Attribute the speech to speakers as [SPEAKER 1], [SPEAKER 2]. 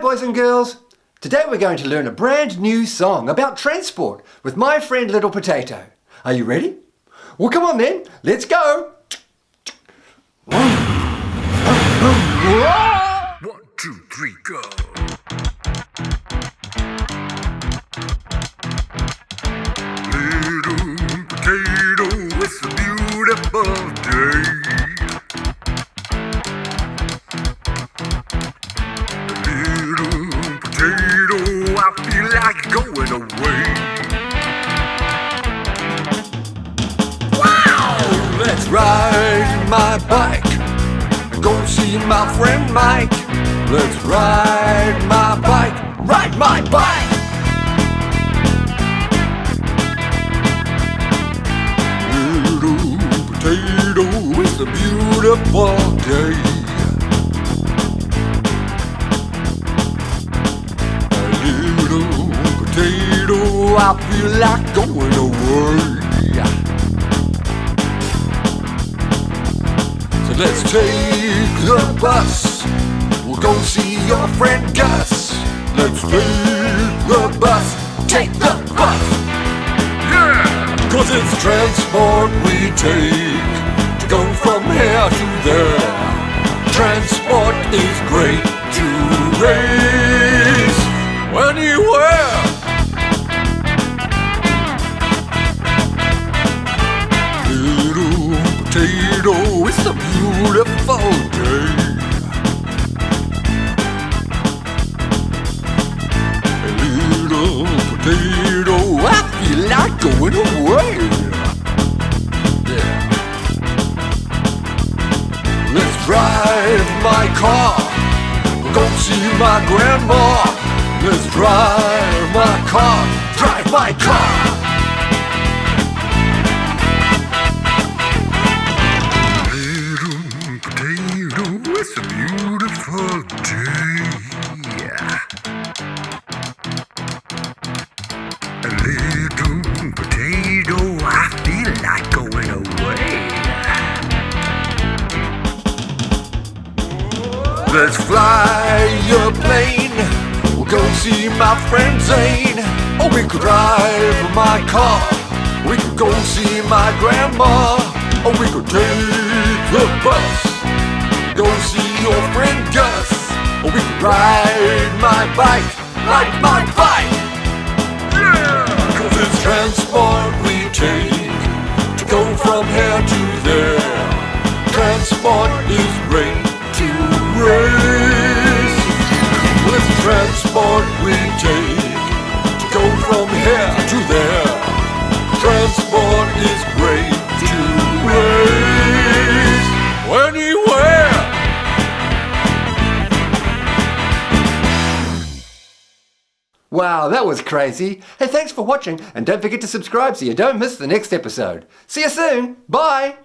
[SPEAKER 1] Boys and girls! Today we're going to learn a brand new song about transport with my friend Little Potato. Are you ready? Well come on then, let's go!
[SPEAKER 2] One, two, three, go! Like going away.
[SPEAKER 1] Wow! Let's ride my bike and go see my friend Mike. Let's ride my bike, ride my bike!
[SPEAKER 2] Little potato, it's a beautiful potato, I feel like going away.
[SPEAKER 1] So let's take the bus. We'll go see your friend Gus.
[SPEAKER 2] Let's take the bus,
[SPEAKER 1] Take the bus!
[SPEAKER 2] yeah!
[SPEAKER 1] Cause it's transport we take to go from here to there. Transport is great to race
[SPEAKER 2] it's a beautiful day. Little potato, I feel like going away.
[SPEAKER 1] Yeah. Let's drive my car. Go see my grandma. Let's drive my car. Drive my car. Let's fly a plane. We'll go see my friend Zane. Or we could drive my car. We could go see my grandma. Or we could take the bus. Go see your friend Gus. Or we could ride my bike. Ride my bike. Cause it's transport we take to go from here to there. Transport is Wow, that was crazy. Hey, thanks for watching and don't forget to subscribe so you don't miss the next episode. See you soon. Bye.